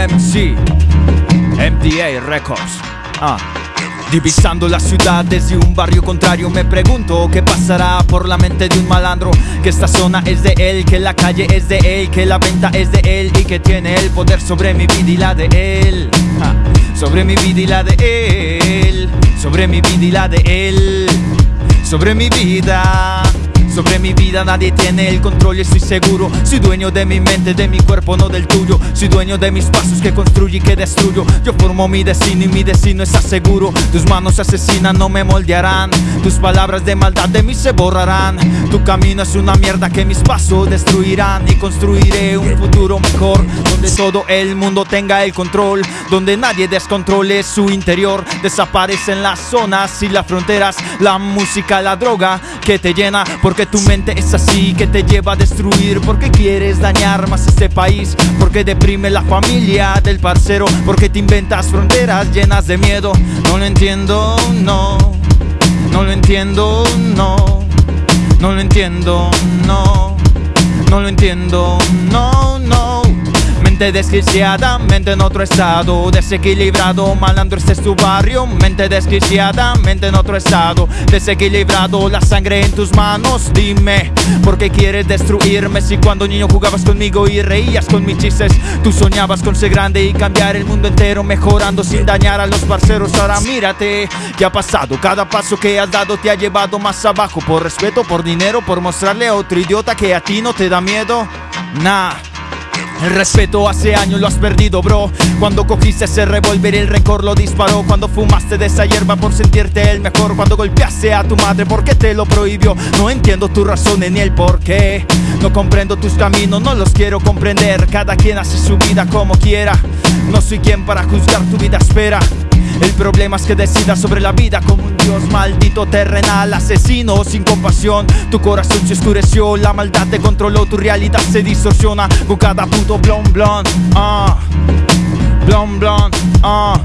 BMC, MDA Records. Ah. Divisando la ciudad desde un barrio contrario Me pregunto qué pasará por la mente de un malandro Que esta zona es de él, que la calle es de él Que la venta es de él y que tiene el poder sobre mi vida y la de él. Sobre mi vida y la de él. Sobre mi vida y la de él. Sobre mi vida sobre mi vida nadie tiene el control y estoy seguro. Soy dueño de mi mente, de mi cuerpo, no del tuyo. Soy dueño de mis pasos que construyo y que destruyo. Yo formo mi destino y mi destino está seguro Tus manos asesinan no me moldearán. Tus palabras de maldad de mí se borrarán. Tu camino es una mierda que mis pasos destruirán. Y construiré un futuro mejor Donde todo el mundo tenga el control. Donde nadie descontrole su interior. Desaparecen las zonas y las fronteras. La música, la droga que te llena porque porque tu mente es así que te lleva a destruir. Porque quieres dañar más este país Porque deprime la familia del parcero Porque te inventas fronteras llenas de miedo No lo entiendo, no. No lo entiendo, no. No lo entiendo, no. No lo entiendo, no, no Mente desquiciada, mente en otro estado. Desequilibrado, malandro este es tu barrio. Mente desquiciada, mente en otro estado. Desequilibrado, la sangre en tus manos. Dime, ¿por qué quieres destruirme? Si cuando niño jugabas conmigo y reías con mis chistes Tú soñabas con ser grande y cambiar el mundo entero Mejorando sin dañar a los parceros. Ahora mírate, ¿qué ha pasado? Cada paso que has dado te ha llevado más abajo. Por respeto, por dinero, por mostrarle a otro idiota que a ti no te da miedo. Nah el respeto hace años lo has perdido, bro. Cuando cogiste ese revólver, el rencor lo disparó. Cuando fumaste de esa hierba por sentirte el mejor. Cuando golpeaste a tu madre porque te lo prohibió. No entiendo tus razones ni el por qué. No comprendo tus caminos, no los quiero comprender. Cada quien hace su vida como quiera. No soy quien para juzgar tu vida, espera. El problema es que decidas sobre la vida como un dios maldito terrenal, asesino sin compasión. Tu corazón se oscureció, la maldad te controló, tu realidad se distorsiona con cada puto blon blon. Ah, blon blon, ah,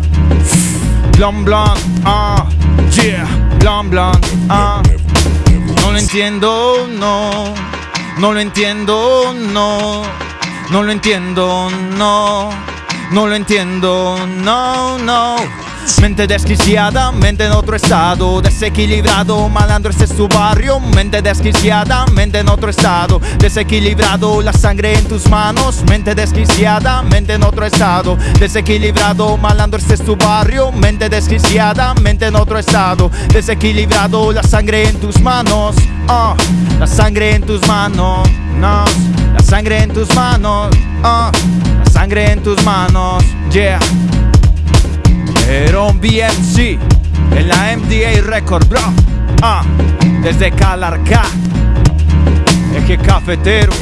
blon blon, ah, yeah, blon blon, ah. No lo entiendo, no, no lo entiendo, no, no lo entiendo, no, no lo entiendo, no, no. Mente desquiciada, mente en otro estado. Desequilibrado, malandro este es tu barrio. Mente desquiciada, mente en otro estado. Desequilibrado, la sangre en tus manos. Mente desquiciada, mente en otro estado. Desequilibrado, malandro este es tu barrio. Mente desquiciada, mente en otro estado. Desequilibrado, la sangre en tus manos. Uh, La sangre en tus manos. No, La sangre en tus manos. La sangre en tus manos Yeah Heron BMC en la MDA Record, bro. Ah, desde Calarca, eje cafetero.